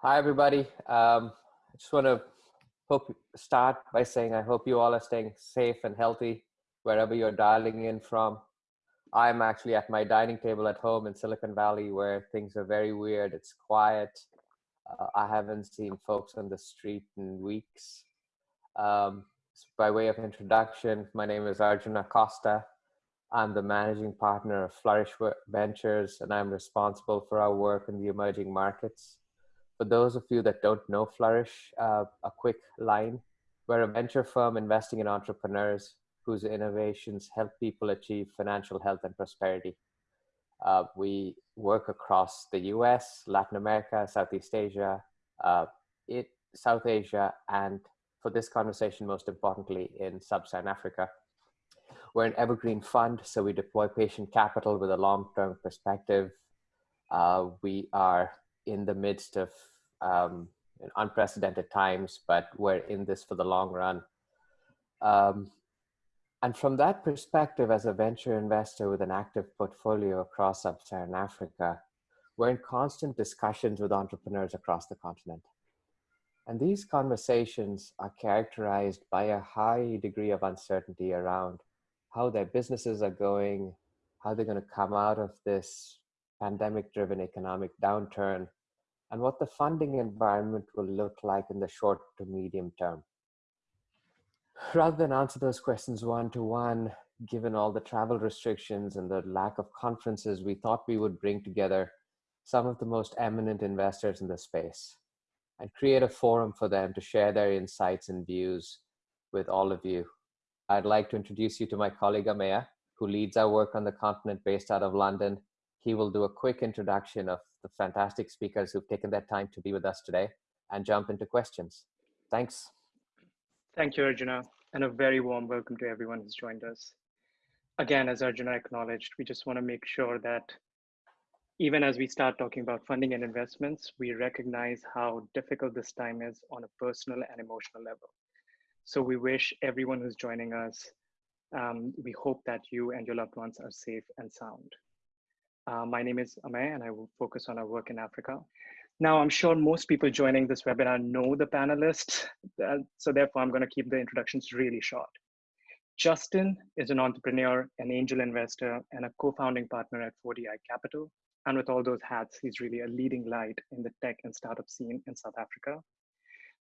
Hi, everybody. Um, I just want to hope start by saying I hope you all are staying safe and healthy wherever you're dialing in from. I'm actually at my dining table at home in Silicon Valley where things are very weird. It's quiet. Uh, I haven't seen folks on the street in weeks. Um, by way of introduction, my name is Arjuna Costa. I'm the managing partner of Flourish Ventures, and I'm responsible for our work in the emerging markets. For those of you that don't know Flourish, uh, a quick line. We're a venture firm investing in entrepreneurs whose innovations help people achieve financial health and prosperity. Uh, we work across the US, Latin America, Southeast Asia, uh, it, South Asia, and for this conversation, most importantly, in Sub-Saharan Africa. We're an evergreen fund, so we deploy patient capital with a long-term perspective. Uh, we are in the midst of um, unprecedented times, but we're in this for the long run. Um, and from that perspective, as a venture investor with an active portfolio across sub-Saharan Africa, we're in constant discussions with entrepreneurs across the continent. And these conversations are characterized by a high degree of uncertainty around how their businesses are going, how they're going to come out of this pandemic driven economic downturn, and what the funding environment will look like in the short to medium term. Rather than answer those questions one to one, given all the travel restrictions and the lack of conferences, we thought we would bring together some of the most eminent investors in the space and create a forum for them to share their insights and views with all of you I'd like to introduce you to my colleague Ameya, who leads our work on the continent based out of London. He will do a quick introduction of the fantastic speakers who've taken their time to be with us today and jump into questions. Thanks. Thank you, Arjuna, and a very warm welcome to everyone who's joined us. Again, as Arjuna acknowledged, we just want to make sure that even as we start talking about funding and investments, we recognize how difficult this time is on a personal and emotional level. So we wish everyone who's joining us, um, we hope that you and your loved ones are safe and sound. Uh, my name is Ameya and I will focus on our work in Africa. Now, I'm sure most people joining this webinar know the panelists, uh, so therefore I'm gonna keep the introductions really short. Justin is an entrepreneur, an angel investor, and a co-founding partner at 4DI Capital. And with all those hats, he's really a leading light in the tech and startup scene in South Africa.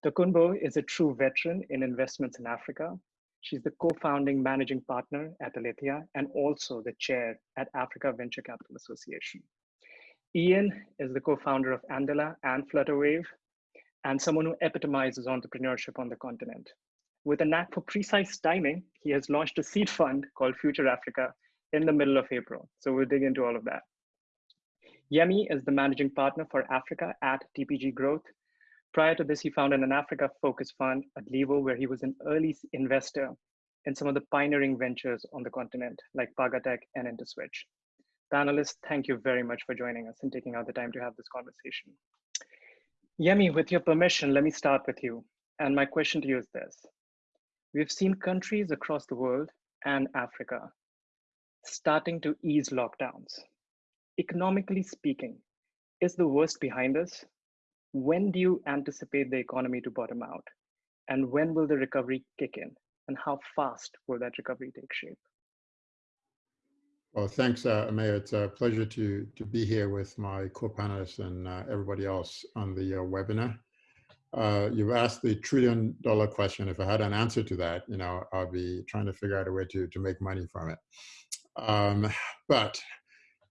Tokunbo is a true veteran in investments in Africa. She's the co-founding managing partner at Alitheia and also the chair at Africa Venture Capital Association. Ian is the co-founder of Andela and Flutterwave and someone who epitomizes entrepreneurship on the continent. With a knack for precise timing, he has launched a seed fund called Future Africa in the middle of April. So we'll dig into all of that. Yemi is the managing partner for Africa at TPG Growth Prior to this, he founded an Africa focused fund at Levo, where he was an early investor in some of the pioneering ventures on the continent, like Pagatech and InterSwitch. Panelists, thank you very much for joining us and taking out the time to have this conversation. Yemi, with your permission, let me start with you. And my question to you is this. We've seen countries across the world and Africa starting to ease lockdowns. Economically speaking, is the worst behind us when do you anticipate the economy to bottom out? And when will the recovery kick in? And how fast will that recovery take shape? Well, thanks, uh, Ameya. It's a pleasure to, to be here with my co-panelists and uh, everybody else on the uh, webinar. Uh, you've asked the trillion dollar question. If I had an answer to that, you know, I'll be trying to figure out a way to, to make money from it. Um, but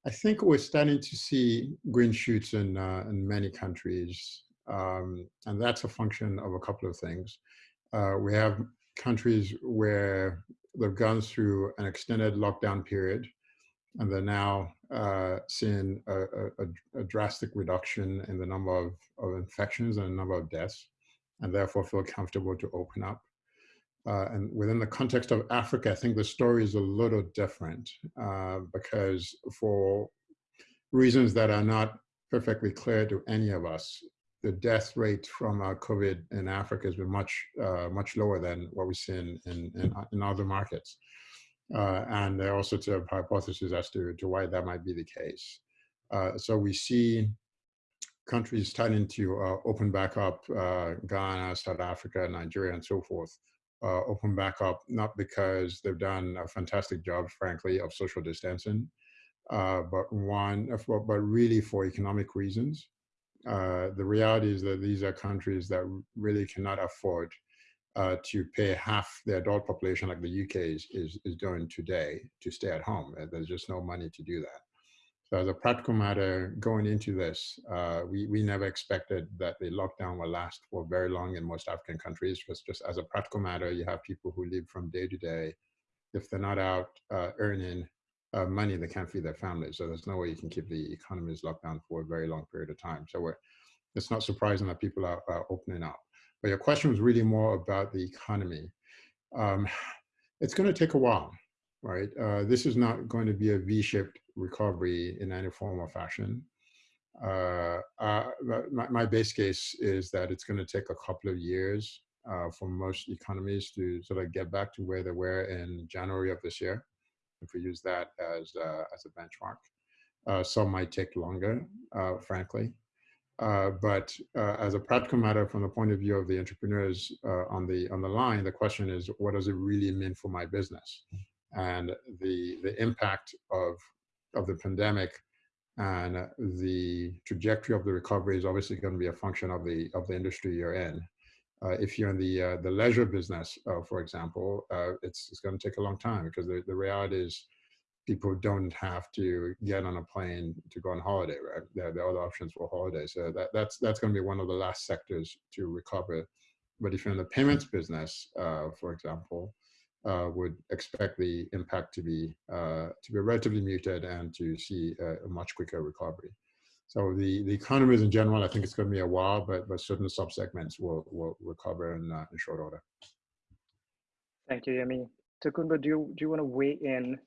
I think we're starting to see green shoots in, uh, in many countries, um, and that's a function of a couple of things. Uh, we have countries where they've gone through an extended lockdown period, and they're now uh, seeing a, a, a, drastic reduction in the number of, of infections and the number of deaths, and therefore feel comfortable to open up. Uh, and within the context of Africa, I think the story is a little different uh, because for reasons that are not perfectly clear to any of us, the death rate from uh, COVID in Africa has been much, uh, much lower than what we see in, in, in, in other markets. Uh, and there are all sorts of hypotheses as to, to why that might be the case. Uh, so we see countries starting to open back up, Ghana, South Africa, Nigeria, and so forth, uh, open back up, not because they've done a fantastic job, frankly, of social distancing, uh, but one, but really for economic reasons. Uh, the reality is that these are countries that really cannot afford uh, to pay half the adult population like the UK is, is, is doing today to stay at home. There's just no money to do that. So as a practical matter, going into this, uh, we, we never expected that the lockdown will last for very long in most African countries. Because just as a practical matter, you have people who live from day to day. If they're not out uh, earning uh, money, they can't feed their families. So there's no way you can keep the economies locked down for a very long period of time. So it's not surprising that people are, are opening up. But your question was really more about the economy. Um, it's going to take a while right? Uh, this is not going to be a V-shaped recovery in any form or fashion. Uh, uh, my, my, base case is that it's going to take a couple of years uh, for most economies to sort of get back to where they were in January of this year, if we use that as, uh, as a benchmark. Uh, some might take longer, frankly. But as a practical matter, from the point of view of the entrepreneurs on the on the line, the question is, what does it really mean for my business? and the the impact of of the pandemic and the trajectory of the recovery is obviously going to be a function of the of the industry you're in. Uh, if you're in the uh, the leisure business, uh, for example, uh, it's it's going to take a long time because the, the reality is people don't have to get on a plane to go on holiday, right? There, are other options for holidays. So that, that's that's going to be one of the last sectors to recover. But if you're in the payments business, uh, for example, uh, would expect the impact to be uh, to be relatively muted and to see a, much quicker recovery. So the the economies in general, I think it's going to be a while, but but certain subsegments will will recover in, uh, in short order. Thank you, Yemi. Tokunbo, do you do you want to weigh in?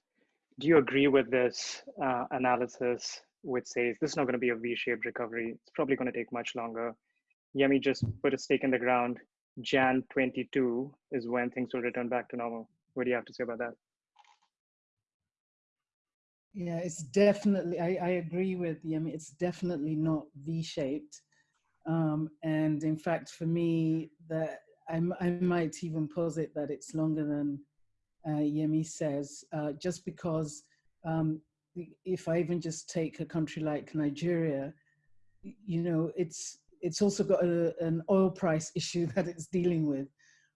Do you agree with this uh, analysis, which says this is not going to be a V-shaped recovery? It's probably going to take much longer. Yemi just put a stake in the ground Jan 22 is when things will return back to normal. What do you have to say about that? Yeah, it's definitely, I, I agree with you. I mean, it's definitely not V-shaped. Um, and in fact, for me, that I, I might even posit that it's longer than uh, Yemi says, uh, just because um, if I even just take a country like Nigeria, you know, it's it's also got a, an oil price issue that it's dealing with,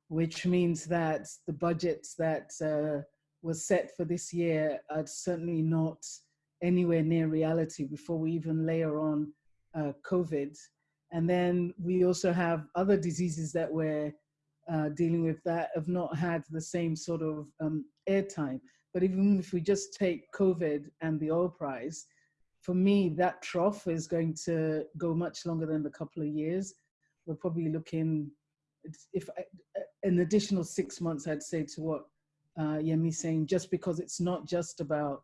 which means that the budgets that uh, was set for this year are certainly not anywhere near reality before we even layer on uh, COVID. And then we also have other diseases that we're uh, dealing with that have not had the same sort of um, airtime. But even if we just take COVID and the oil price, for me, that trough is going to go much longer than the couple of years. We're probably looking, if I, an additional six months, I'd say to what uh, Yemi's saying, just because it's not just about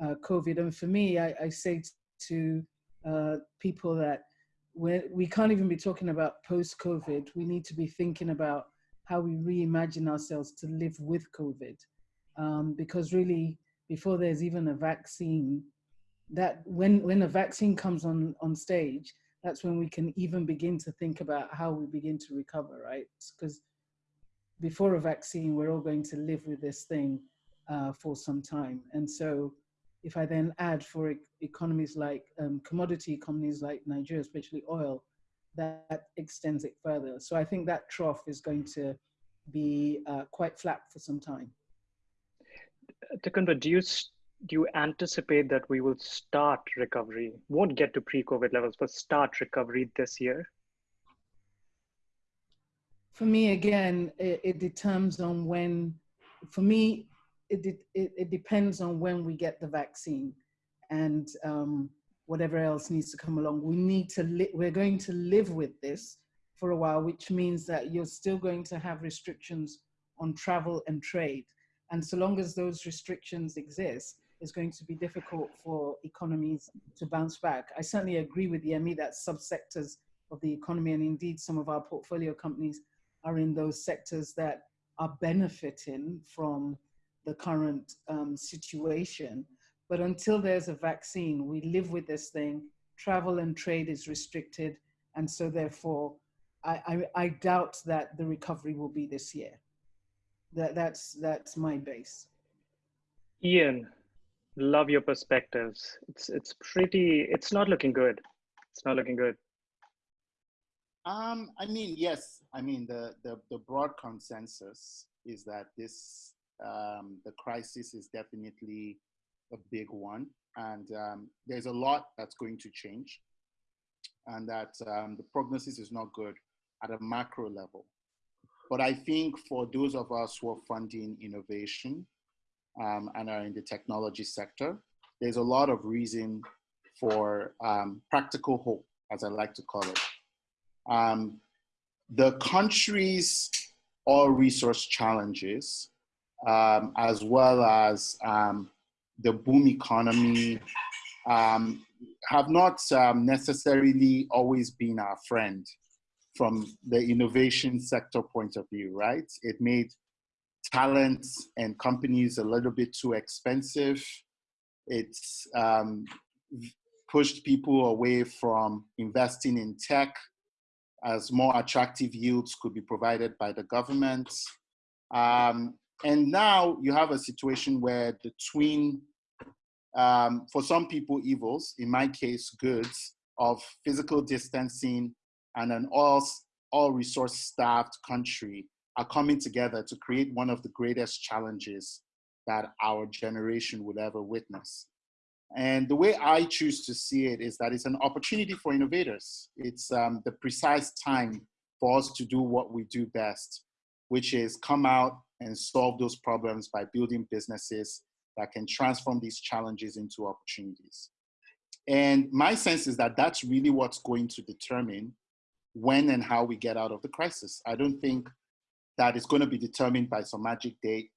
uh, COVID. And for me, I, I say to uh, people that we're, we can't even be talking about post-COVID. We need to be thinking about how we reimagine ourselves to live with COVID. Um, because really, before there's even a vaccine, that when when a vaccine comes on on stage that's when we can even begin to think about how we begin to recover right? Because before a vaccine we're all going to live with this thing uh, for some time. And so if i then add for e economies like um, commodity economies like nigeria especially oil that extends it further. So i think that trough is going to be uh, quite flat for some time. Tokunbo, do you do you anticipate that we will start recovery, won't get to pre-COVID levels, but start recovery this year? For me, again, it, it determines on when, for me, it, it, it, depends on when we get the vaccine and um, whatever else needs to come along. We need to, we're going to live with this for a while, which means that you're still going to have restrictions on travel and trade. And so long as those restrictions exist, is going to be difficult for economies to bounce back. I certainly agree with Yemi that subsectors of the economy and indeed some of our portfolio companies are in those sectors that are benefiting from the current um, situation. But until there's a vaccine, we live with this thing travel and trade is restricted. And so therefore, I, I, I doubt that the recovery will be this year. That, that's, that's my base. Ian, love your perspectives. It's, it's pretty, it's not looking good. It's not looking good. Um, I mean, yes. I mean, the, the, the broad consensus is that this, um, the crisis is definitely a big one. And um, there's a lot that's going to change. And that um, the prognosis is not good at a macro level. But I think for those of us who are funding innovation um, and are in the technology sector, there's a lot of reason for um, practical hope, as I like to call it. Um, the country's oil resource challenges, um, as well as um, the boom economy, um, have not necessarily always been our friend from the innovation sector point of view, right? It made talents and companies a little bit too expensive. It's um, pushed people away from investing in tech as more attractive yields could be provided by the government. Um, and now you have a situation where the twin, um, for some people, evils, in my case, goods of physical distancing and an all, all resource starved country are coming together to create one of the greatest challenges that our generation would ever witness. And the way I choose to see it is that it's an opportunity for innovators. It's um, the precise time for us to do what we do best, which is come out and solve those problems by building businesses that can transform these challenges into opportunities. And my sense is that that's really what's going to determine when and how we get out of the crisis. I don't think that it's going to be determined by some magic date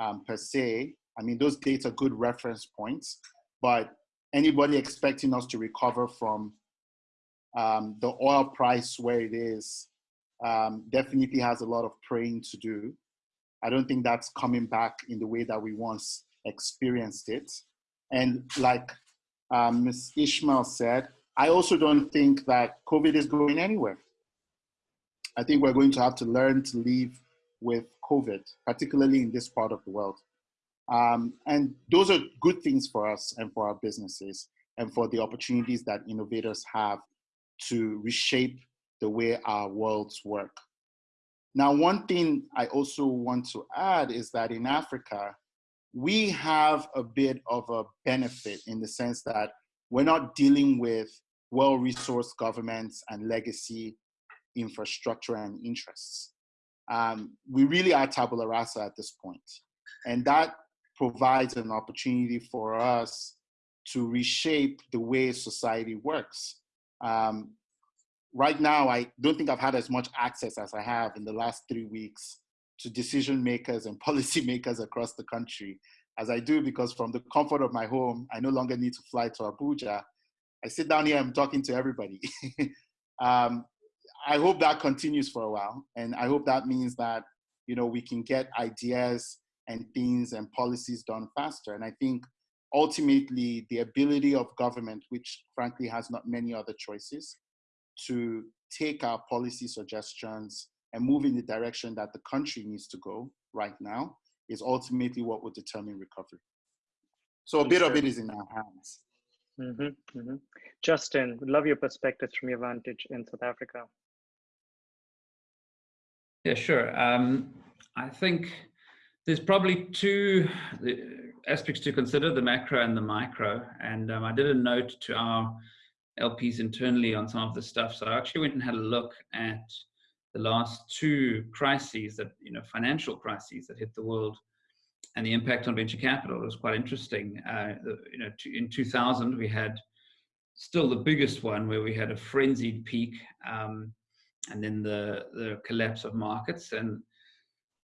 um, per se. I mean, those dates are good reference points, but anybody expecting us to recover from um, the oil price where it is um, definitely has a lot of praying to do. I don't think that's coming back in the way that we once experienced it. And like um, Ms. Ishmael said, I also don't think that COVID is going anywhere. I think we're going to have to learn to live with COVID, particularly in this part of the world. Um, and those are good things for us and for our businesses and for the opportunities that innovators have to reshape the way our worlds work. Now, one thing I also want to add is that in Africa, we have a bit of a benefit in the sense that we're not dealing with well-resourced governments and legacy infrastructure and interests. Um, we really are tabula rasa at this point. And that provides an opportunity for us to reshape the way society works. Um, right now, I don't think I've had as much access as I have in the last three weeks to decision makers and policy makers across the country as I do because from the comfort of my home, I no longer need to fly to Abuja. I sit down here, I'm talking to everybody. um, I hope that continues for a while. And I hope that means that, you know, we can get ideas and things and policies done faster. And I think ultimately the ability of government, which frankly has not many other choices, to take our policy suggestions and move in the direction that the country needs to go right now is ultimately what will determine recovery. So a bit sure. of it is in our hands. Mm -hmm, mm -hmm. Justin, love your perspectives from your vantage in South Africa. Yeah, sure. Um, I think there's probably two aspects to consider, the macro and the micro. And um, I did a note to our LPs internally on some of the stuff. So I actually went and had a look at the last two crises that, you know, financial crises that hit the world and the impact on venture capital. It was quite interesting. Uh, you know, in 2000, we had still the biggest one where we had a frenzied peak um, and then the, the collapse of markets. And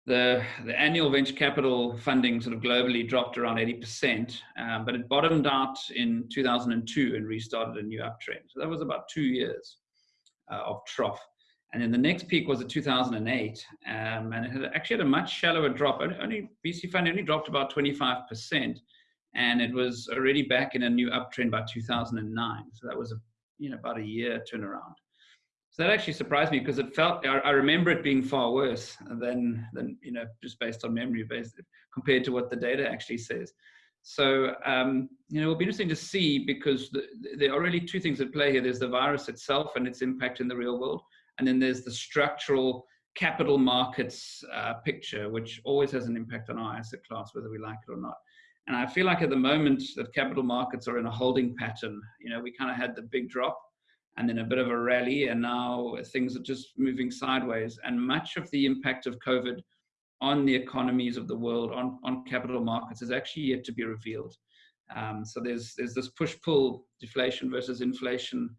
the, the annual venture capital funding sort of globally dropped around 80%, um, but it bottomed out in 2002 and restarted a new uptrend. So that was about two years uh, of trough. And then the next peak was in 2008, um, and it had actually had a much shallower drop. Only, VC fund only dropped about 25%, and it was already back in a new uptrend by 2009. So that was a you know, about a year turnaround. So that actually surprised me because it felt, I, I, remember it being far worse than, than, you know, just based on memory based compared to what the data actually says. So, um, you know, it'll be interesting to see because the, there are really two things at play here. There's the virus itself and its impact in the real world. And then there's the structural capital markets uh, picture, which always has an impact on our asset class, whether we like it or not. And I feel like at the moment that capital markets are in a holding pattern. You know, we kind of had the big drop and then a bit of a rally, and now things are just moving sideways. And much of the impact of COVID on the economies of the world, on, on capital markets, is actually yet to be revealed. Um, so there's there's this push-pull, deflation versus inflation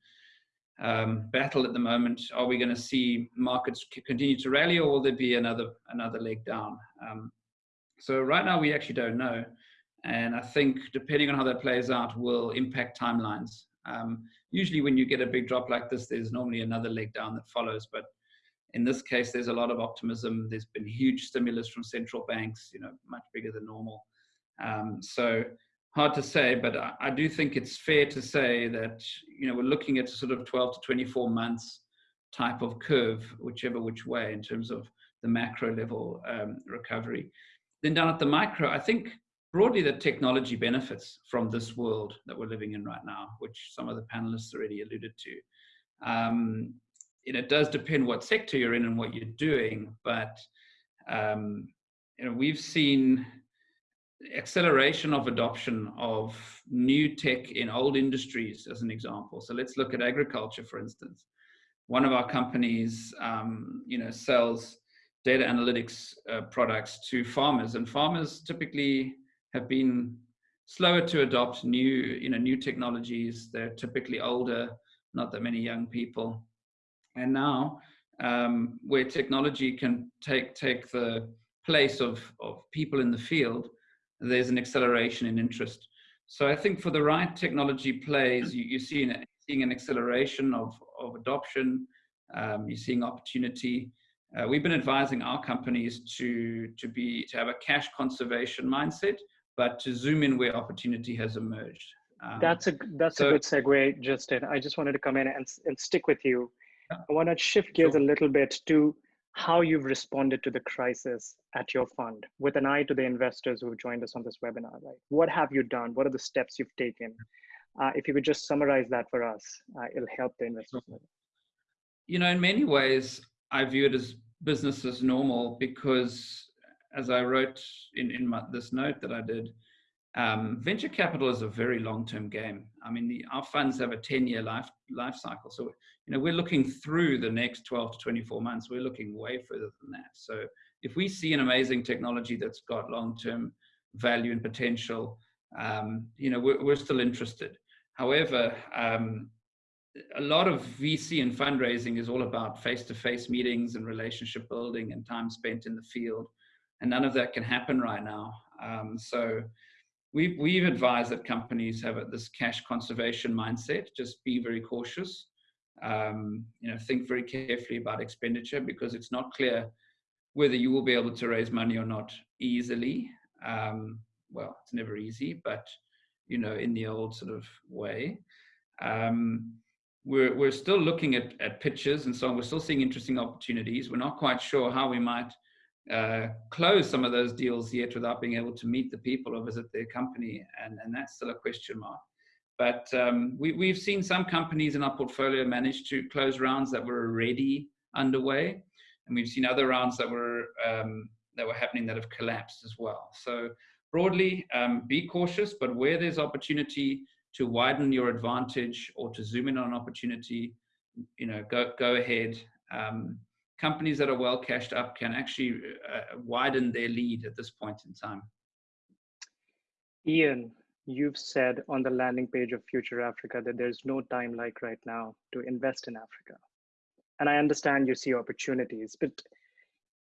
um, battle at the moment. Are we going to see markets continue to rally, or will there be another another leg down? Um, so right now we actually don't know, and I think depending on how that plays out will impact timelines. Usually, when you get a big drop like this, there's normally another leg down that follows, but in this case, there's a lot of optimism. There's been huge stimulus from central banks, you know, much bigger than normal. Um, so hard to say, but I, I, do think it's fair to say that, you know, we're looking at sort of 12 to 24 months type of curve, whichever which way in terms of the macro level um, recovery. Then down at the micro, I think broadly that technology benefits from this world that we're living in right now, which some of the panelists already alluded to. Um, and it does depend what sector you're in and what you're doing, but um, you know, we've seen acceleration of adoption of new tech in old industries as an example. So let's look at agriculture, for instance. One of our companies, um, you know, sells data analytics uh, products to farmers, and farmers typically have been slower to adopt new, you know, new technologies. They're typically older, not that many young people. And now, um, where technology can take take the place of of people in the field, there's an acceleration in interest. So I think for the right technology plays, you, you're seeing seeing an acceleration of of adoption. Um, you're seeing opportunity. Uh, we've been advising our companies to to be to have a cash conservation mindset, but to zoom in where opportunity has emerged. Um, that's a that's so, a good segue, Justin. I just wanted to come in and, and stick with you I want to shift gears a little bit to how you've responded to the crisis at your fund with an eye to the investors who have joined us on this webinar, right? What have you done? What are the steps you've taken? Uh, if you could just summarize that for us, uh, it'll help the investors. You know, in many ways, I view it as business as normal because as I wrote in, in my, this note that I did, um, venture capital is a very long-term game. I mean, the, our funds have a 10-year life life cycle. So, you know, we're looking through the next 12 to 24 months. We're looking way further than that. So, if we see an amazing technology that's got long-term value and potential, um, you know, we're, we're still interested. However, um, a lot of VC and fundraising is all about face-to-face -face meetings and relationship building and time spent in the field, and none of that can happen right now. Um, so we've, we've advised that companies have this cash conservation mindset, just be very cautious. Um, you know, think very carefully about expenditure because it's not clear whether you will be able to raise money or not easily. Um, well, it's never easy, but you know, in the old sort of way. Um, we're, we're still looking at, at pitches and so on. We're still seeing interesting opportunities. We're not quite sure how we might uh, close some of those deals yet without being able to meet the people or visit their company, and, and that's still a question mark. But um, we, we've seen some companies in our portfolio manage to close rounds that were already underway, and we've seen other rounds that were um, that were happening that have collapsed as well. So broadly, um, be cautious, but where there's opportunity to widen your advantage or to zoom in on an opportunity, you know, go go ahead. Um, companies that are well cashed up can actually uh, widen their lead at this point in time. Ian, you've said on the landing page of Future Africa that there's no time like right now to invest in Africa. And I understand you see opportunities, but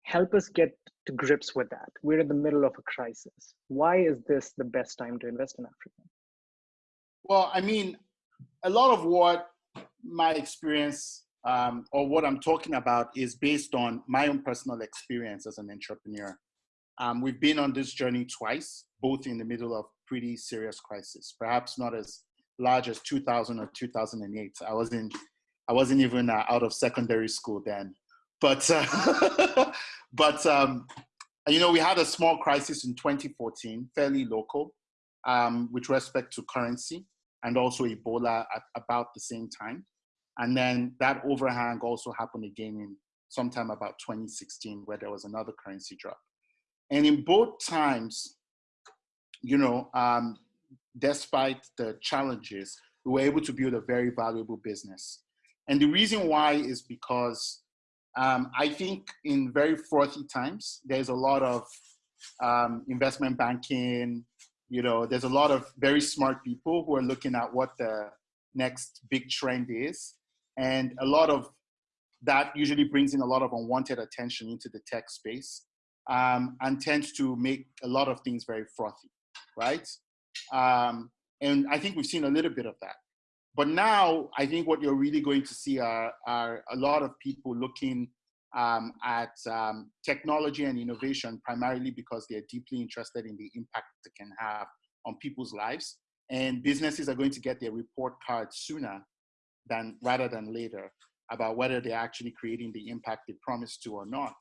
help us get to grips with that. We're in the middle of a crisis. Why is this the best time to invest in Africa? Well, I mean, a lot of what my experience um, or what I'm talking about is based on my own personal experience as an entrepreneur. Um, we've been on this journey twice, both in the middle of pretty serious crisis, perhaps not as large as 2000 or 2008. I wasn't, I wasn't even uh, out of secondary school then. But, uh, but um, you know, we had a small crisis in 2014, fairly local, um, with respect to currency and also Ebola at about the same time. And then that overhang also happened again in sometime about 2016, where there was another currency drop. And in both times, you know, um, despite the challenges, we were able to build a very valuable business. And the reason why is because um, I think in very frothy times, there's a lot of um, investment banking, you know, there's a lot of very smart people who are looking at what the next big trend is. And a lot of that usually brings in a lot of unwanted attention into the tech space um, and tends to make a lot of things very frothy, right? Um, and I think we've seen a little bit of that. But now I think what you're really going to see are, are a lot of people looking um, at um, technology and innovation primarily because they're deeply interested in the impact it can have on people's lives. And businesses are going to get their report card sooner than rather than later about whether they're actually creating the impact they promised to or not.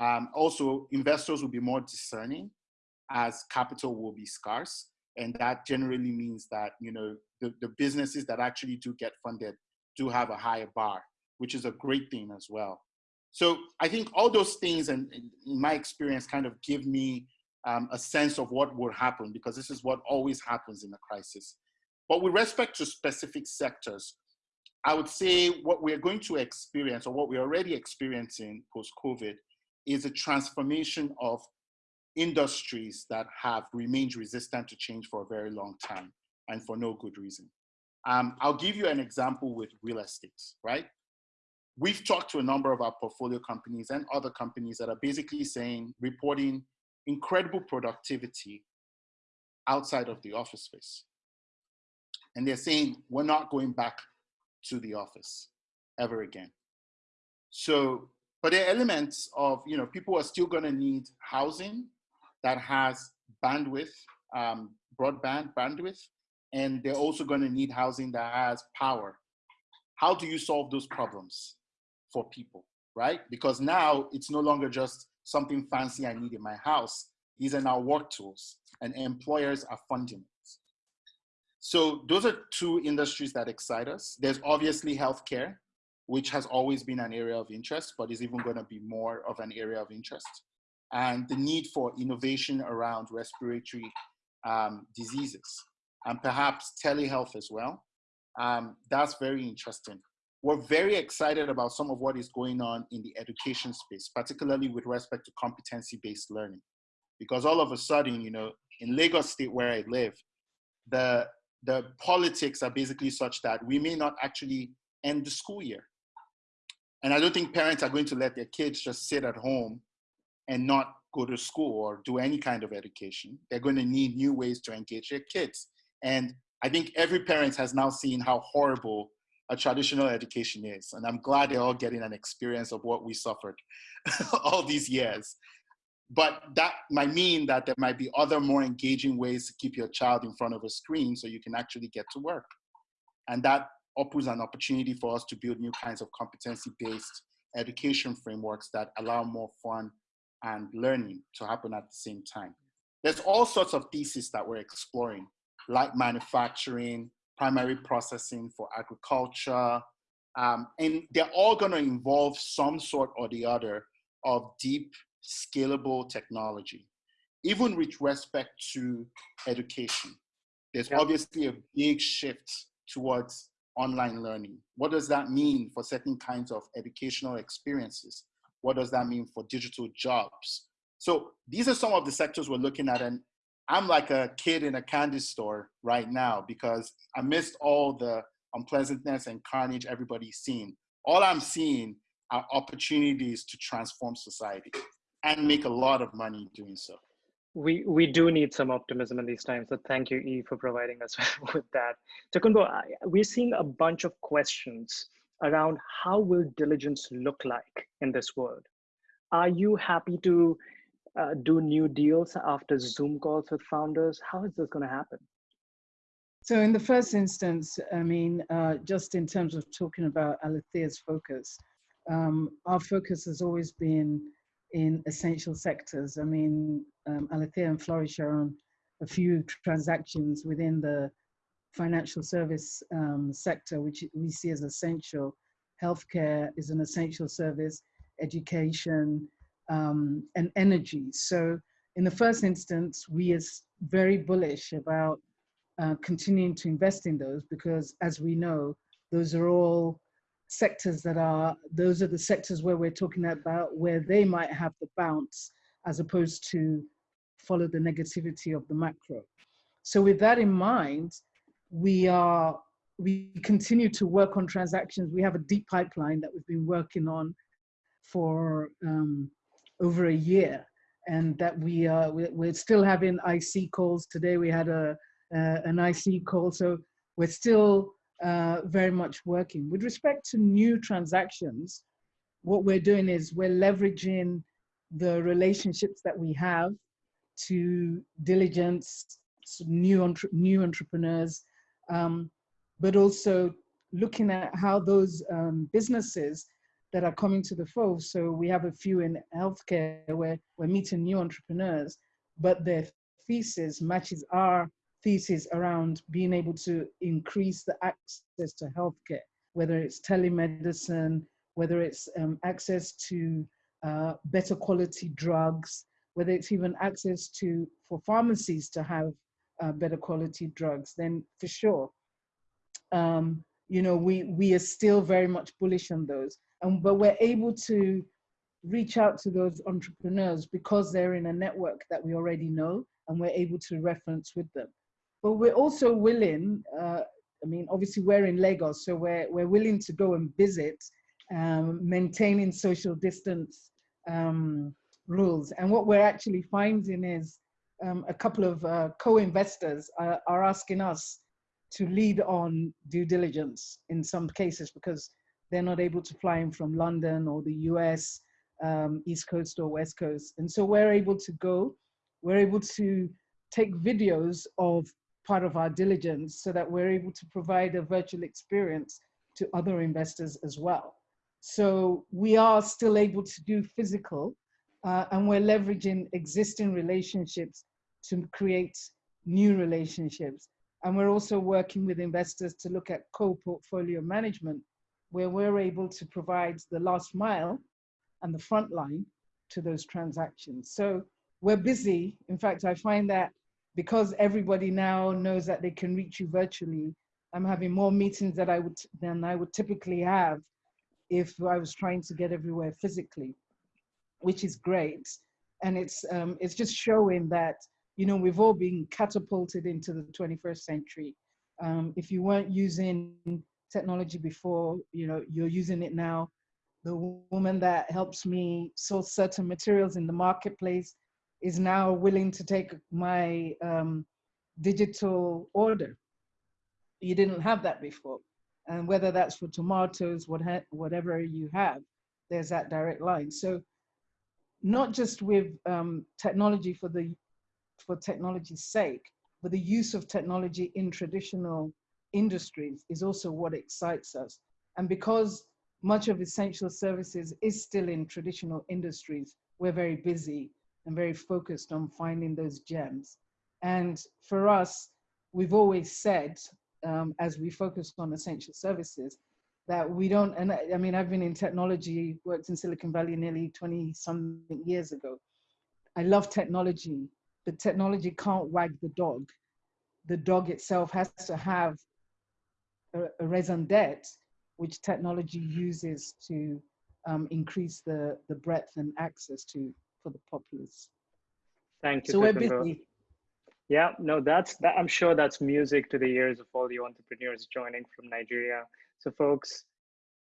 Um, also, investors will be more discerning as capital will be scarce. And that generally means that, you know, the, the businesses that actually do get funded do have a higher bar, which is a great thing as well. So I think all those things, and in my experience, kind of give me um, a sense of what will happen because this is what always happens in a crisis. But with respect to specific sectors, I would say what we're going to experience or what we're already experiencing post-COVID is a transformation of industries that have remained resistant to change for a very long time and for no good reason. Um, I'll give you an example with real estate, right? We've talked to a number of our portfolio companies and other companies that are basically saying, reporting incredible productivity outside of the office space. And they're saying, we're not going back to the office ever again. So, but there are elements of, you know, people are still gonna need housing that has bandwidth, um, broadband bandwidth, and they're also gonna need housing that has power. How do you solve those problems for people, right? Because now it's no longer just something fancy I need in my house. These are now work tools and employers are funding. So those are two industries that excite us. There's obviously healthcare, which has always been an area of interest, but is even gonna be more of an area of interest. And the need for innovation around respiratory um, diseases and perhaps telehealth as well. Um, that's very interesting we're very excited about some of what is going on in the education space, particularly with respect to competency-based learning. Because all of a sudden, you know, in Lagos State where I live, the, the politics are basically such that we may not actually end the school year. And I don't think parents are going to let their kids just sit at home and not go to school or do any kind of education. They're going to need new ways to engage their kids. And I think every parent has now seen how horrible a traditional education is. And I'm glad they're all getting an experience of what we suffered all these years. But that might mean that there might be other more engaging ways to keep your child in front of a screen so you can actually get to work. And that opens an opportunity for us to build new kinds of competency-based education frameworks that allow more fun and learning to happen at the same time. There's all sorts of theses that we're exploring, like manufacturing, primary processing for agriculture. Um, and they're all going to involve some sort or the other of deep, scalable technology, even with respect to education. There's yeah. obviously a big shift towards online learning. What does that mean for certain kinds of educational experiences? What does that mean for digital jobs? So these are some of the sectors we're looking at. And I'm like a kid in a candy store right now because I missed all the unpleasantness and carnage everybody's seen. All I'm seeing are opportunities to transform society and make a lot of money doing so. We, we do need some optimism in these times. So thank you, E, for providing us with that. Tokunbo, we're seeing a bunch of questions around how will diligence look like in this world? Are you happy to uh, do new deals after Zoom calls with founders? How is this going to happen? So in the first instance, I mean, uh, just in terms of talking about Alitheia's focus, um, our focus has always been in essential sectors. I mean, um, Alitheia and Flourish are on a few transactions within the financial service um, sector, which we see as essential. Healthcare is an essential service, education, um, and energy. So in the first instance, we are very bullish about uh, continuing to invest in those because as we know, those are all sectors that are, those are the sectors where we're talking about where they might have the bounce as opposed to follow the negativity of the macro. So with that in mind, we are, we continue to work on transactions. We have a deep pipeline that we've been working on for um, over a year and that we are, we're still having IC calls. Today we had a, uh, an IC call. So we're still uh, very much working. With respect to new transactions, what we're doing is we're leveraging the relationships that we have to diligence new, entre new entrepreneurs, um, but also looking at how those um, businesses that are coming to the fold. So we have a few in healthcare where we're meeting new entrepreneurs, but their thesis matches our thesis around being able to increase the access to healthcare, whether it's telemedicine, whether it's um, access to uh, better quality drugs, whether it's even access to, for pharmacies to have uh, better quality drugs, then for sure, um, you know, we, we are still very much bullish on those. And, but we're able to reach out to those entrepreneurs because they're in a network that we already know and we're able to reference with them but we're also willing, uh, I mean, obviously we're in Lagos, so we're, we're willing to go and visit, um, maintaining social distance um, rules. And what we're actually finding is um, a couple of uh, co-investors are, are asking us to lead on due diligence in some cases because they're not able to fly in from London or the US, um, East Coast or West Coast. And so we're able to go, we're able to take videos of part of our diligence so that we're able to provide a virtual experience to other investors as well. So we are still able to do physical uh, and we're leveraging existing relationships to create new relationships. And we're also working with investors to look at co-portfolio management, where we're able to provide the last mile and the front line to those transactions. So we're busy. In fact, I find that because everybody now knows that they can reach you virtually, I'm having more meetings that I would than I would typically have if I was trying to get everywhere physically, which is great. And it's um, it's just showing that you know we've all been catapulted into the 21st century. Um, if you weren't using technology before, you know you're using it now. The woman that helps me source certain materials in the marketplace is now willing to take my um, digital order. You didn't have that before. And whether that's for tomatoes, what whatever you have, there's that direct line. So not just with um, technology for the for technology's sake, but the use of technology in traditional industries is also what excites us. And because much of essential services is still in traditional industries, we're very busy and very focused on finding those gems. And for us, we've always said, um, as we focus on essential services, that we don't, and I, I mean, I've been in technology, worked in Silicon Valley nearly 20 something years ago. I love technology, but technology can't wag the dog. The dog itself has to have a, a raison d'etre, which technology uses to um, increase the, the breadth and access to for the populace. Thank you. So we're busy. Yeah, no, that's that. I'm sure that's music to the ears of all the entrepreneurs joining from Nigeria. So, folks,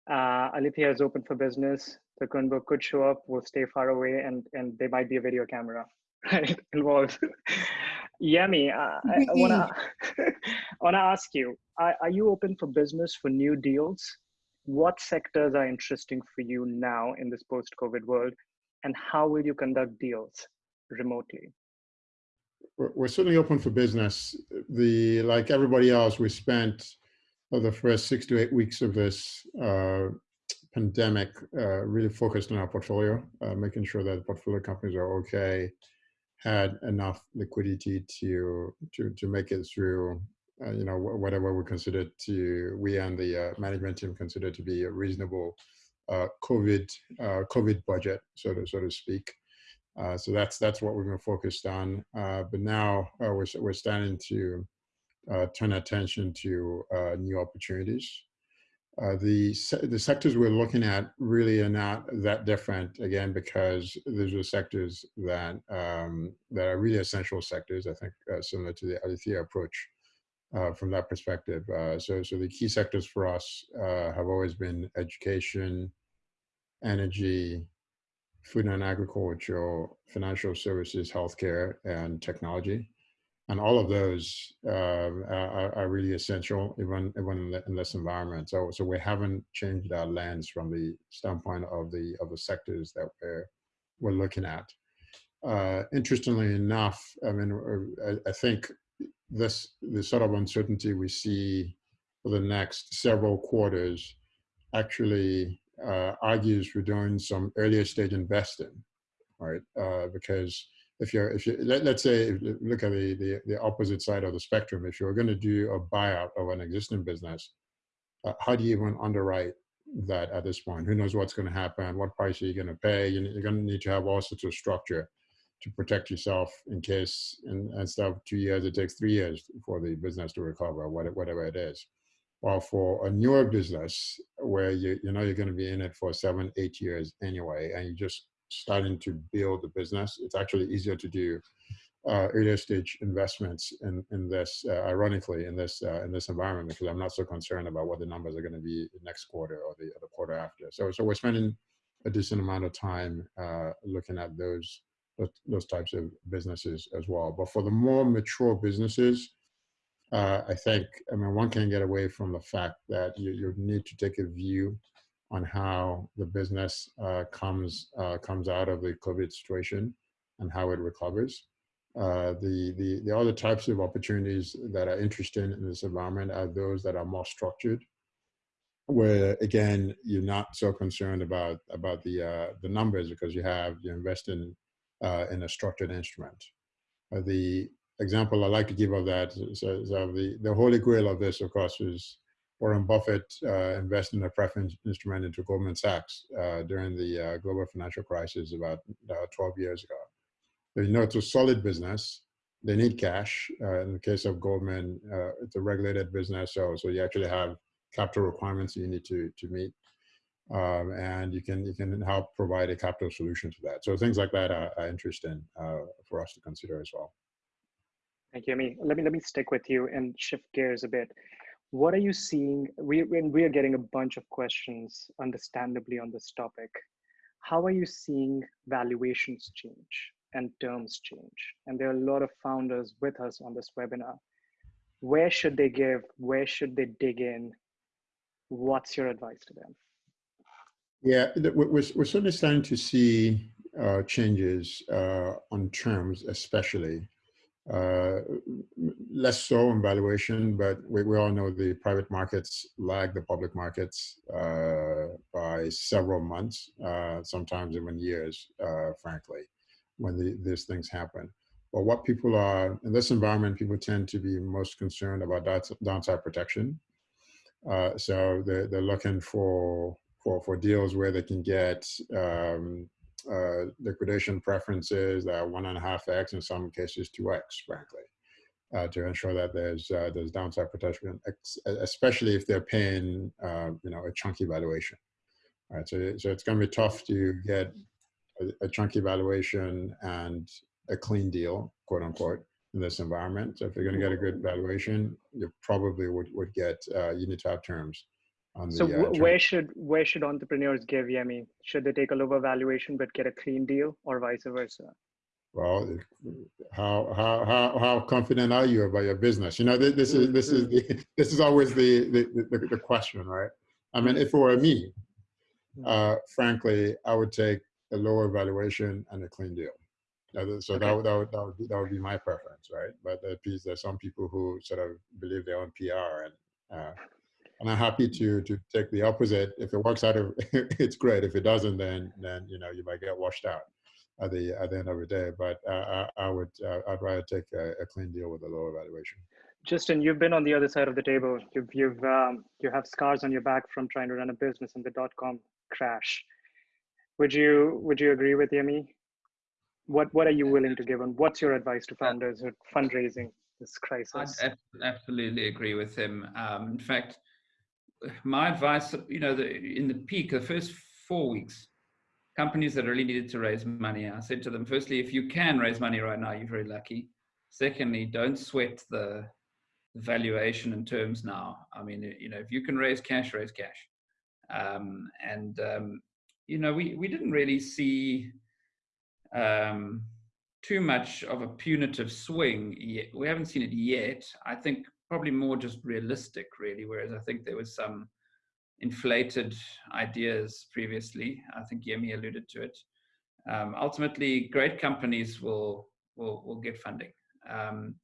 uh, Alitheia is open for business. Tokunbo could show up. We'll stay far away, and and there might be a video camera right involved. Yemi, uh, I, I wanna I wanna ask you: are, are you open for business for new deals? What sectors are interesting for you now in this post-COVID world? And how will you conduct deals remotely? we're, certainly open for business. The like everybody else, we spent uh, the first six to eight weeks of this uh, pandemic uh, really focused on our portfolio, uh, making sure that portfolio companies are okay, had enough liquidity to to to make it through. Uh, you know whatever we consider to we and the uh, management team consider to be a reasonable Uh, COVID uh, COVID budget, so to so to speak. Uh, so that's that's what we've been focused on. but now we're we're starting to turn attention to new opportunities. Uh, the the sectors we're looking at really are not that different again because those are sectors that um, that are really essential sectors. I think uh, similar to the Alitheia approach uh, from that perspective. Uh, so so the key sectors for us uh, have always been education, energy, food and agriculture, financial services, healthcare, and technology and all of those uh, are, are, really essential even even in, this environment. So so we haven't changed our lens from the standpoint of the of the sectors that we're we're looking at. Uh, interestingly enough, I mean, uh, I, I, think this the sort of uncertainty we see for the next several quarters actually uh, argues for doing some earlier stage investing, right? Uh, because if you're if you let, us say look at the, the, the opposite side of the spectrum. If you're going to do a buyout of an existing business uh, how do you even underwrite that at this point? Who knows what's going to happen? What price are you going to pay you're going to need to have all sorts of structure to protect yourself in case in, instead of two years it takes three years for the business to recover whatever it is while for a newer business where you, you know you're going to be in it for seven eight years anyway and you're just starting to build the business, it's actually easier to do uh, earlier stage investments in in this. Uh, ironically, in this uh, in this environment, because I'm not so concerned about what the numbers are going to be next quarter or the, or the quarter after. So so we're spending a decent amount of time uh, looking at those, those types of businesses as well. But for the more mature businesses. Uh, I think, I mean, one can get away from the fact that you, you need to take a view on how the business uh, comes uh, comes out of the COVID situation and how it recovers. Uh, the, the, the other types of opportunities that are interesting in this environment are those that are more structured, where again, you're not so concerned about, about the, uh, the numbers because you have, you invest in, uh, in a structured instrument. Uh, the example I like to give of that is, is of the, the holy grail of this, of course, is Warren Buffett uh, invested in a preference instrument into Goldman Sachs uh, during the uh, global financial crisis about uh, 12 years ago. So, you know, it's a solid business. They need cash. In the case of Goldman, it's a regulated business, so so you actually have capital requirements you need to to meet, um, and you can you can help provide a capital solution to that. So things like that are, are interesting for us to consider as well. Thank you. Mean, let me let me stick with you and shift gears a bit what are you seeing? We, we are getting a bunch of questions, understandably, on this topic. How are you seeing valuations change and terms change? And there are a lot of founders with us on this webinar. Where should they give? Where should they dig in? What's your advice to them? Yeah, we're, we're certainly starting to see uh, changes uh, on terms, especially. Uh, less so in valuation, but we, we all know the private markets lag the public markets uh, by several months, uh, sometimes even years, uh, frankly, when the, these things happen. But what people are, in this environment, people tend to be most concerned about downside protection. So they're, they're looking for, for, for deals where they can get um, uh, liquidation preferences that one and a half X, in some cases two X, frankly, uh, to ensure that there's uh, there's downside protection, especially if they're paying uh, you know a chunky valuation. All right, so so it's going to be tough to get a, a, chunky valuation and a clean deal, quote unquote, in this environment. So if you're going to get a good valuation, you probably would would get uh, you need to have terms so the, uh, where should where should entrepreneurs give Yemi? Should they take a lower valuation but get a clean deal, or vice versa? Well, how how how how confident are you about your business? You know, this is this is the, this is always the, the the, the question, right? I mean, if it were me, uh, frankly, I would take a lower valuation and a clean deal. So Okay. that, would- that, would, that, would be, that would be my preference, right? But there- there's some people who sort of believe their own PR and uh, and I'm happy to to take the opposite. If it works out, it's great. If it doesn't, then then you know you might get washed out at the at the end of the day. But uh, I, I would uh, I'd rather take a, a clean deal with a lower valuation. Justin, you've been on the other side of the table. You've you've um, you have scars on your back from trying to run a business in the dot com crash. Would you would you agree with Yemi? What what are you willing to give, and what's your advice to founders who are fundraising this crisis? ab- absolutely agree with him. Um, in fact, my advice, you know, the, in the peak, the first four weeks, companies that really needed to raise money, I said to them, firstly, if you can raise money right now, you're very lucky. Secondly, don't sweat the valuation and terms now. I mean, you know, if you can raise cash, raise cash. Um, and um, you know, we we didn't really see um, too much of a punitive swing yet. We haven't seen it yet. I think probably more just realistic, really. Whereas I think there was some inflated ideas previously. I think Yemi alluded to it. Um, ultimately, great companies will will will get funding. Um,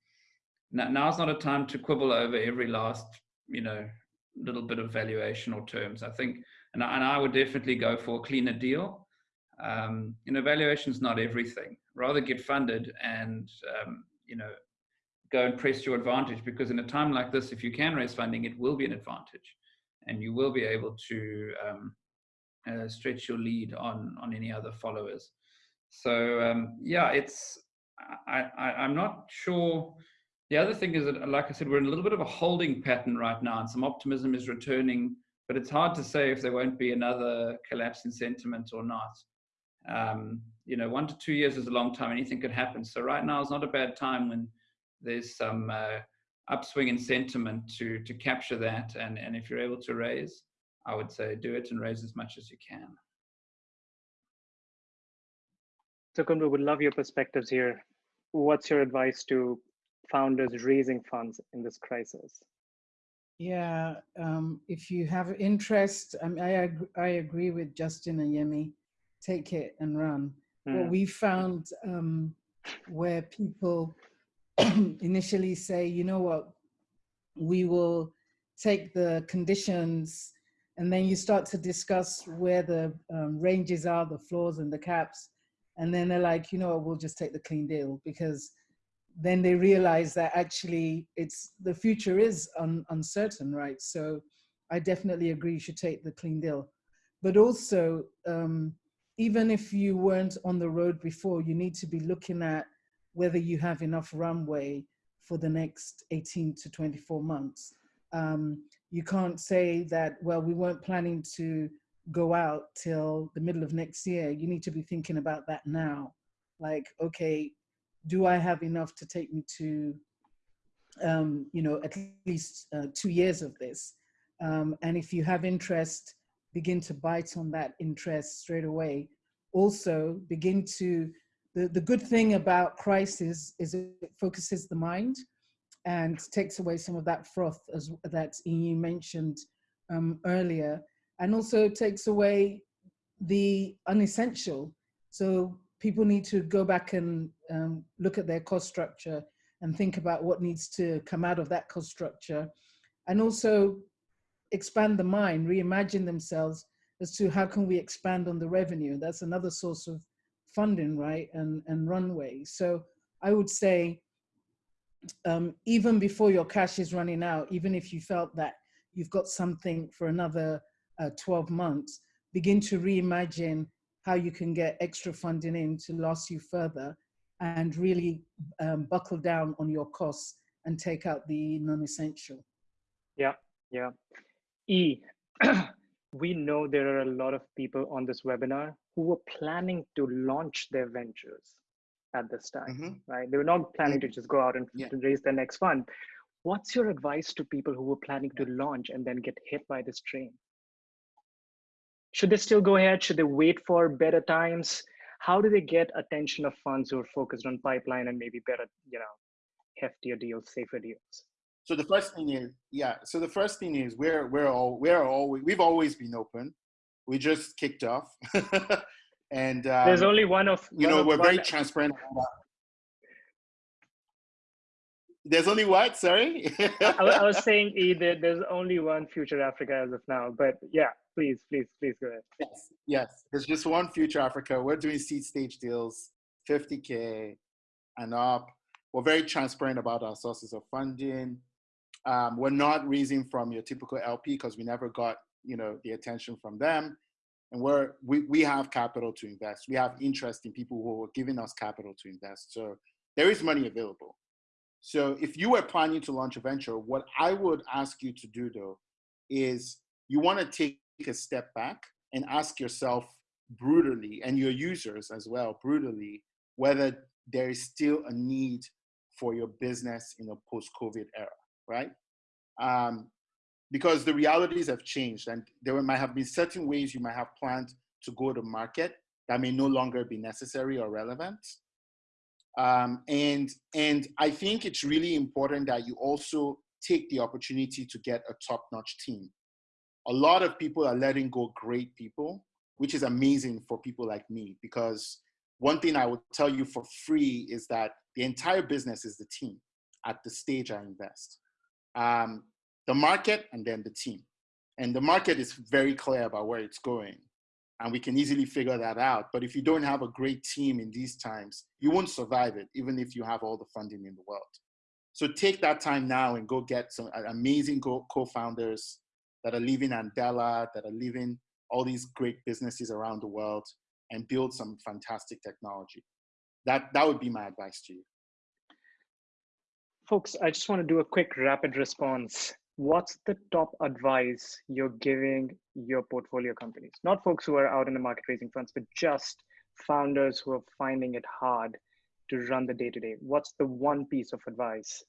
now, now's not a time to quibble over every last, you know, little bit of valuation or terms. I think, and I, and I would definitely go for a cleaner deal. Um, you know, valuation is not everything. Rather get funded and um, you know go and press your advantage because in a time like this, if you can raise funding, it will be an advantage, and you will be able to um, uh, stretch your lead on on any other followers. So um, yeah, it's I, I I'm not sure. The other thing is that, like I said, we're in a little bit of a holding pattern right now, and some optimism is returning, but it's hard to say if there won't be another collapse in sentiment or not. Um, you know, one to two years is a long time. Anything could happen. So right now is not a bad time when there's some uh, upswing in sentiment to to capture that. And and if you're able to raise, I would say do it and raise as much as you can. So, Kundu, would love your perspectives here. What's your advice to founders raising funds in this crisis? Yeah, um, if you have interest, I, mean, I, ag- I agree with Justin and Yemi, take it and run. What Mm, we found um, where people initially say, you know what, we will take the conditions, and then you start to discuss where the um, ranges are, the floors and the caps, and then they're like, you know what, we'll just take the clean deal because then they realize that actually it's the future is un, uncertain, right? So I definitely agree you should take the clean deal. But also, um, even if you weren't on the road before, you need to be looking at whether you have enough runway for the next 18 to 24 months. Um, you can't say that, well, we weren't planning to go out till the middle of next year. You need to be thinking about that now. Like, okay, do I have enough to take me to, um, you know, at least uh, two years of this? Um, and if you have interest, begin to bite on that interest straight away. Also, begin to, the, the good thing about crisis is it focuses the mind and takes away some of that froth as that you mentioned um, earlier, and also takes away the unessential. So people need to go back and um, look at their cost structure and think about what needs to come out of that cost structure and also expand the mind reimagine themselves as to how can we expand on the revenue that's another source of funding right and and runway so i would say um, even before your cash is running out even if you felt that you've got something for another uh, 12 months begin to reimagine how you can get extra funding in to last you further and really um, buckle down on your costs and take out the non-essential. Yeah, yeah. E, we know there are a lot of people on this webinar who were planning to launch their ventures at this time, Mhm. right? They were not planning to just go out and Yeah. raise their next fund. What's your advice to people who were planning to launch and then get hit by this train? Should they still go ahead? Should they wait for better times? How do they get attention of funds who are focused on pipeline and maybe better, you know, heftier deals, safer deals? So the first thing is, yeah. So the first thing is we're we're all we're all we've always been open. We just kicked off. And um, There's only one of you one know of we're very transparent. There's only what? Sorry. I, I was saying either there's only one future Africa as of now, but yeah, please, please, please go ahead. Yes, yes. There's just one Future Africa. We're doing seed stage deals, 50K and up. We're very transparent about our sources of funding. Um, we're not raising from your typical LP because we never got, you know, the attention from them. And we're, we, we have capital to invest. We have interest in people who are giving us capital to invest. So there is money available. So if you were planning to launch a venture, what I would ask you to do though, is you want to take a step back and ask yourself brutally and your users as well brutally whether there is still a need for your business in a post-covid era right um, because the realities have changed and there might have been certain ways you might have planned to go to market that may no longer be necessary or relevant um, and and i think it's really important that you also take the opportunity to get a top-notch team a lot of people are letting go great people, which is amazing for people like me because one thing I would tell you for free is that the entire business is the team at the stage I invest. Um, the market and then the team. And the market is very clear about where it's going. And we can easily figure that out. But if you don't have a great team in these times, you won't survive it, even if you have all the funding in the world. So take that time now and go get some uh, amazing co-founders that are leaving Andela, that are leaving all these great businesses around the world and build some fantastic technology. That, that would be my advice to you. Folks, I just want to do a quick rapid response. What's the top advice you're giving your portfolio companies? Not folks who are out in the market raising funds, but just founders who are finding it hard to run the day to day. What's the one piece of advice?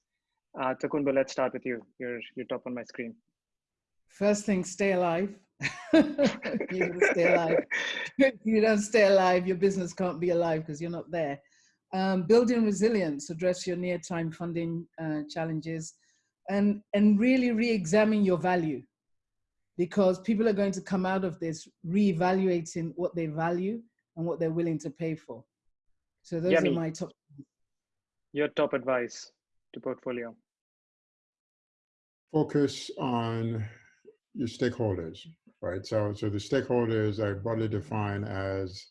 Uh, Tokunbo, let's start with you. You're, you're top on my screen. First thing, stay alive. you stay alive. you don't stay alive, your business can't be alive because you're not there. Um, building resilience, address your near-time funding uh, challenges, and and really re-examine your value, because people are going to come out of this re-evaluating what they value and what they're willing to pay for. So those Yemi. are my top. Your top advice to portfolio. Focus on your stakeholders, right? So, so the stakeholders are broadly defined as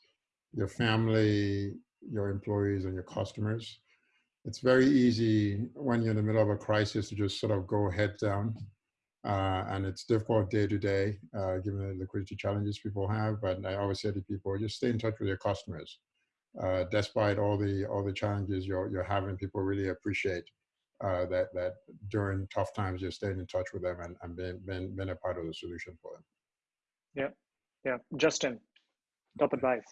your family, your employees, and your customers. It's very easy when you're in the middle of a crisis to just sort of go head down. Uh, and it's difficult day to day, uh, given the liquidity challenges people have. But I always say to people, just stay in touch with your customers. Uh, despite all the all the challenges you're you're having, people really appreciate uh, that that during tough times you're staying in touch with them and, and being, being, being a part of the solution for them. Yeah, yeah. Justin, top advice.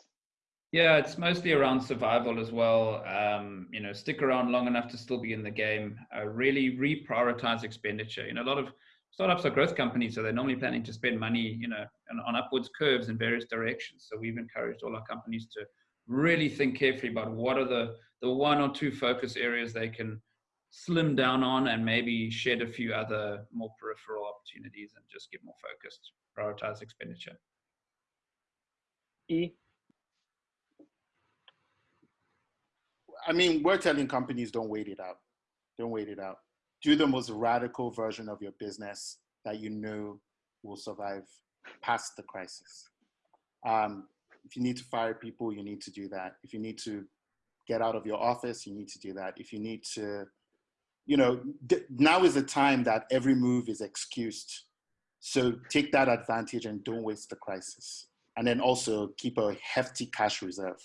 Yeah, it's mostly around survival as well. Um, you know, stick around long enough to still be in the game. Uh, really reprioritize expenditure. You know, a lot of startups are growth companies, so they're normally planning to spend money, you know, on, on upwards curves in various directions. So we've encouraged all our companies to really think carefully about what are the the one or two focus areas they can slim down on and maybe shed a few other more peripheral opportunities and just get more focused, prioritize expenditure. E. I mean, we're telling companies don't wait it out. Don't wait it out. Do the most radical version of your business that you know will survive past the crisis. Um, if you need to fire people, you need to do that. If you need to get out of your office, you need to do that. If you need to, you know, now is the time that every move is excused. So take that advantage and don't waste the crisis. And then also keep a hefty cash reserve.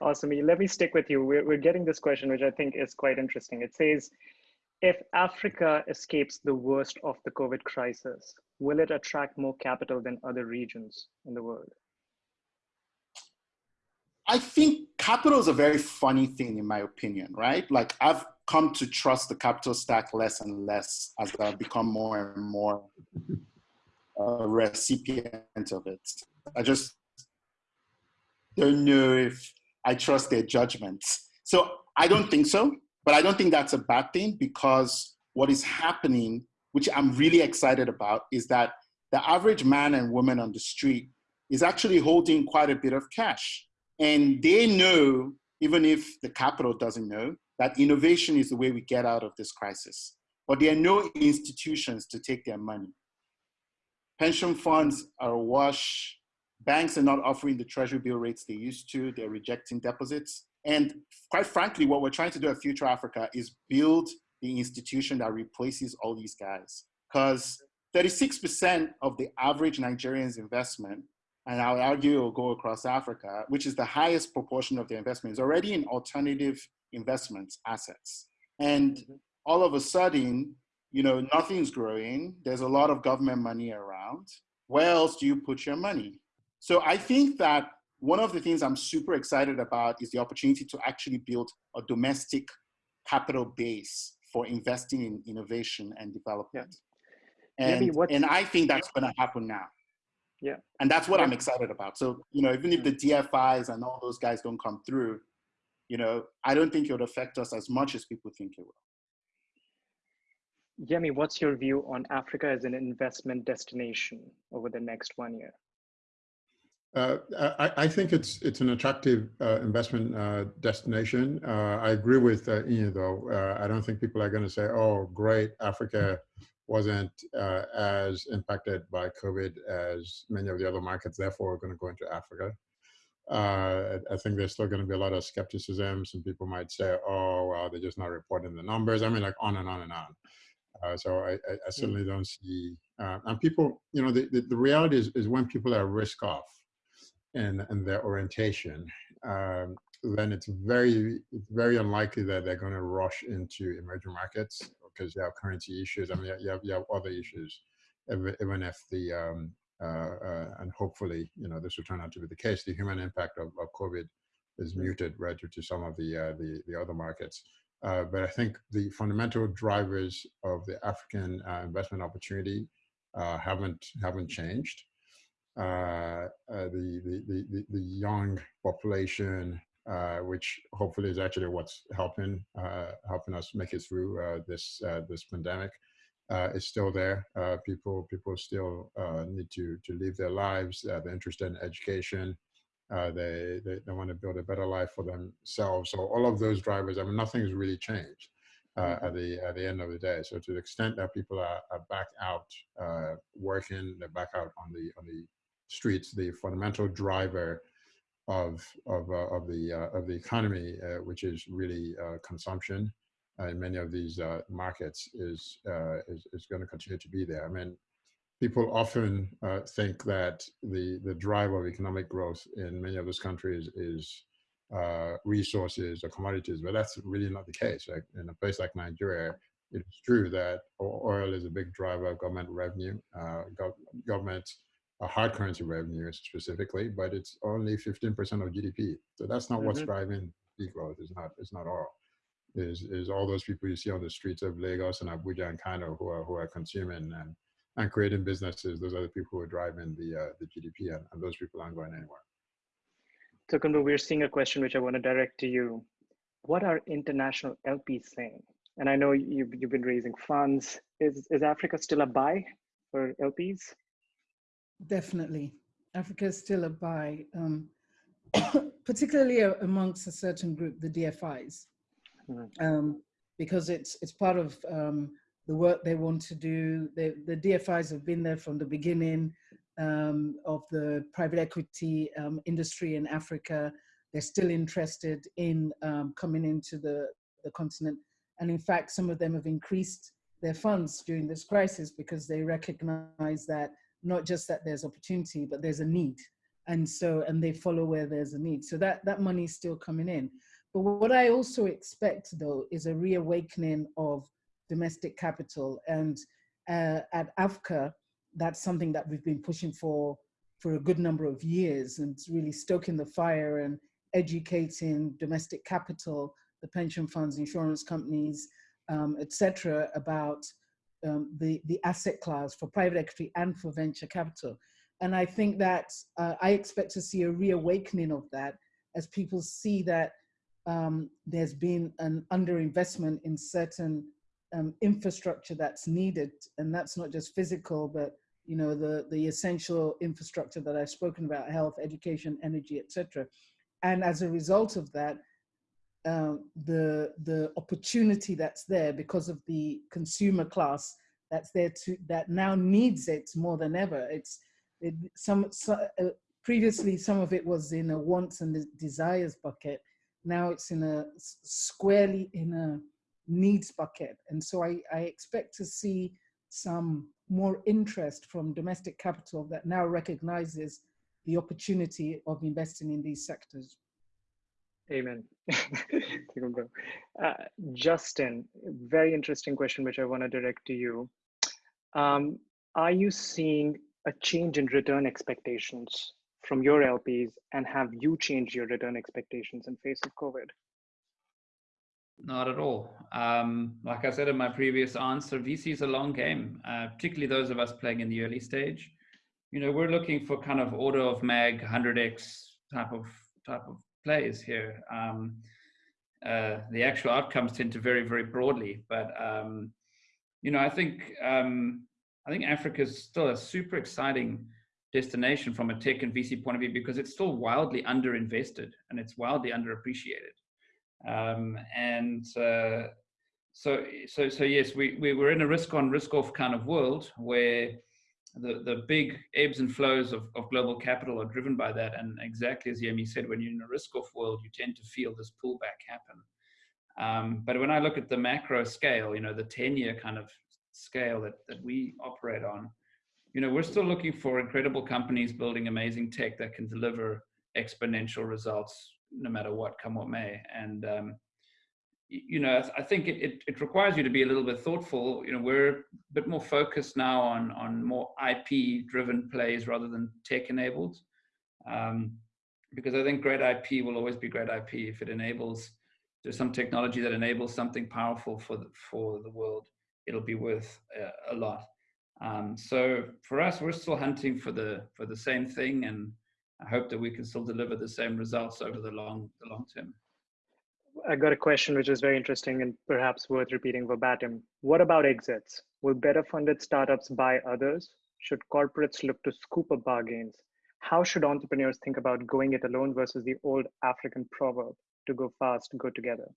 Awesome. Let me stick with you. We're, we're getting this question, which I think is quite interesting. It says, if Africa escapes the worst of the COVID crisis, will it attract more capital than other regions in the world? I think capital is a very funny thing, in my opinion, right? Like I've come to trust the capital stack less and less as I've become more and more a recipient of it. I just don't know if I trust their judgments. So I don't think so, but I don't think that's a bad thing because what is happening, which I'm really excited about, is that the average man and woman on the street is actually holding quite a bit of cash. And they know, even if the capital doesn't know, that innovation is the way we get out of this crisis. But there are no institutions to take their money. Pension funds are awash. Banks are not offering the treasury bill rates they used to. They're rejecting deposits. And quite frankly, what we're trying to do at Future Africa is build the institution that replaces all these guys. Because 36% of the average Nigerian's investment, and I would argue it will go across Africa, which is the highest proportion of their investment, is already in alternative investments assets. And mm-hmm. all of a sudden, you know, nothing's growing. There's a lot of government money around. Where else do you put your money? So I think that one of the things I'm super excited about is the opportunity to actually build a domestic capital base for investing in innovation and development. Yeah. And, and I think that's going to happen now. Yeah. And that's what yeah. I'm excited about. So, you know, even if mm. the DFIs and all those guys don't come through, you know, I don't think it would affect us as much as people think it will. Yemi, what's your view on Africa as an investment destination over the next one year? Uh, I, I, think it's it's an attractive uh, investment uh, destination. Uh, I agree with uh, Ian, though. Uh, I don't think people are going to say, "Oh, great, Africa wasn't as impacted by COVID as many of the other markets. Therefore, we're going to go into Africa." I think there's still going to be a lot of skepticism. Some people might say, "Oh, well, they're just not reporting the numbers." I mean, like on and on and on. Uh, so I, I, I, hmm. certainly don't see, uh, and people, you know, the, the, the, reality is, is when people are risk off in, in their orientation, um, then it's very, it's very unlikely that they're going to rush into emerging markets because you have currency issues. I mean, you have, you have other issues, even if the, um, uh, uh, and hopefully, you know, this will turn out to be the case, the human impact of, of COVID is hmm. muted relative to some of the, uh, the, the other markets. Uh, but I think the fundamental drivers of the African uh, investment opportunity uh, haven't haven't changed. Uh, uh, the, the, the the young population, uh, which hopefully is actually what's helping helping us make it through this this pandemic, is still there. people people still need to to live their lives. they're interested in education. Uh, they, they, they want to build a better life for themselves. So all of those drivers, I mean, nothing's really changed uh, mm-hmm. at the at the end of the day. So to the extent that people are, are back out uh, working, they're back out on the on the streets, the fundamental driver of of uh, of the uh, of the economy, uh, which is really consumption in many of these markets, is is is going to continue to be there. I mean, people often uh, think that the, the drive of economic growth in many of those countries is uh, resources or commodities, but that's really not the case. Right? In a place like Nigeria, it's true that oil is a big driver of government revenue, uh, gov government uh, hard currency revenue specifically, but it's only 15% of GDP. So that's not mm -hmm. what's mm-hmm. driving the growth. It's not. It's not oil. Is is all those people you see on the streets of Lagos and Abuja and Kano who are who are consuming and and creating businesses, those are the people who are driving the, uh, the GDP and, and those people aren't going anywhere. So Kundu, we're seeing a question which I want to direct to you. What are international LPs saying? And I know you've, you've been raising funds. Is, is Africa still a buy for LPs? Definitely. Africa is still a buy, um, particularly amongst a certain group, the DFIs, mm um, because it's, it's part of um, the work they want to do. They, the DFIs have been there from the beginning um, of the private equity um, industry in Africa. They're still interested in um, coming into the, the continent. And in fact, some of them have increased their funds during this crisis because they recognize that not just that there's opportunity, but there's a need. And so, and they follow where there's a need. So that, that money is still coming in. But what I also expect though, is a reawakening of domestic capital. And uh, at AVCA, that's something that we've been pushing for for a good number of years and really stoking the fire and educating domestic capital, the pension funds, insurance companies, um, etc., about um, the, the asset class for private equity and for venture capital. And I think that uh, I expect to see a reawakening of that as people see that um, there's been an underinvestment in certain um, infrastructure that's needed. And that's not just physical, but you know, the, the essential infrastructure that I've spoken about, health, education, energy, etc. And as a result of that, um, the the opportunity that's there because of the consumer class that's there to that now needs it more than ever. It's it, some so, uh, previously some of it was in a wants and desires bucket. Now it's in a squarely in a needs bucket, and so I, I expect to see some more interest from domestic capital that now recognizes the opportunity of investing in these sectors. Amen. uh, Justin, very interesting question, which I want to direct to you. Um, are you seeing a change in return expectations from your LPs, and have you changed your return expectations in face of COVID? Not at all. Um, like I said in my previous answer, VC is a long game, uh, particularly those of us playing in the early stage. You know, we're looking for kind of order of mag, 100x type of type of plays here. Um, uh, the actual outcomes tend to vary very broadly, but um, you know, I think um, I think Africa is still a super exciting destination from a tech and VC point of view because it's still wildly underinvested and it's wildly underappreciated. Um, and uh, so, so, so yes, we, we were in a risk on, risk off kind of world where the, the big ebbs and flows of, of global capital are driven by that. And exactly as Yemi said, when you're in a risk off world, you tend to feel this pullback happen. Um, but when I look at the macro scale, you know, the 10 year kind of scale that, that we operate on, you know, we're still looking for incredible companies building amazing tech that can deliver exponential results no matter what, come what may. And um, you know, I think it, it, it, requires you to be a little bit thoughtful. You know, we're a bit more focused now on, on more IP driven plays rather than tech enabled. Um, because I think great IP will always be great IP if it enables, there's some technology that enables something powerful for the, for the world, it'll be worth a, a lot. Um, so for us, we're still hunting for the, for the same thing. And I hope that we can still deliver the same results over the long, the long term. I got a question which is very interesting and perhaps worth repeating verbatim. What about exits? Will better funded startups buy others? Should corporates look to scoop up bargains? How should entrepreneurs think about going it alone versus the old African proverb to go fast, go together?